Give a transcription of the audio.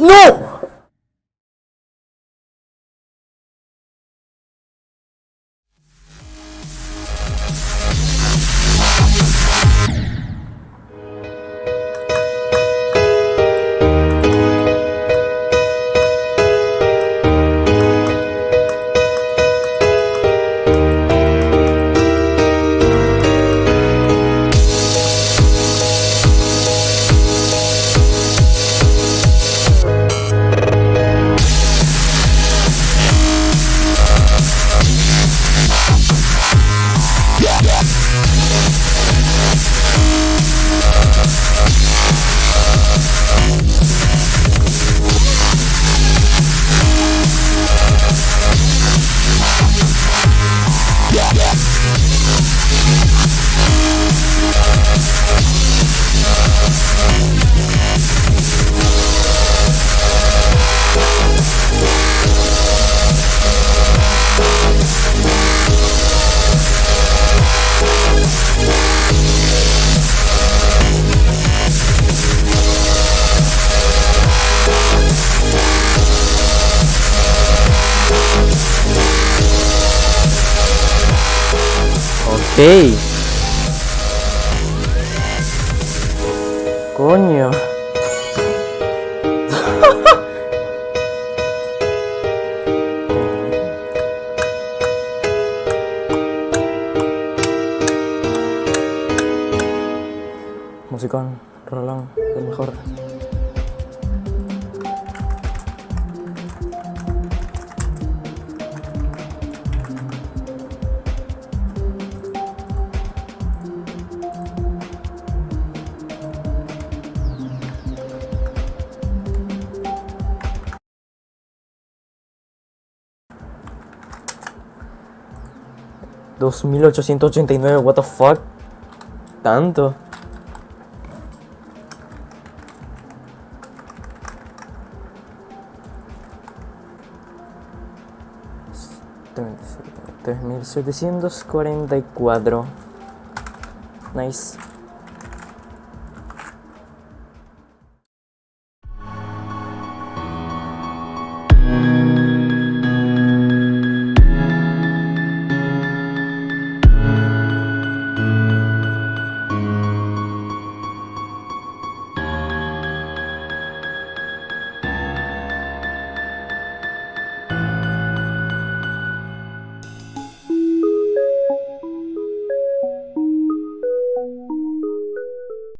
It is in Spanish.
¡No! Coño. Musicón, rolón, el mejor. Dos mil ochocientos ochenta y nueve, what the fuck? Tanto. Tres mil setecientos cuarenta y cuatro. Nice.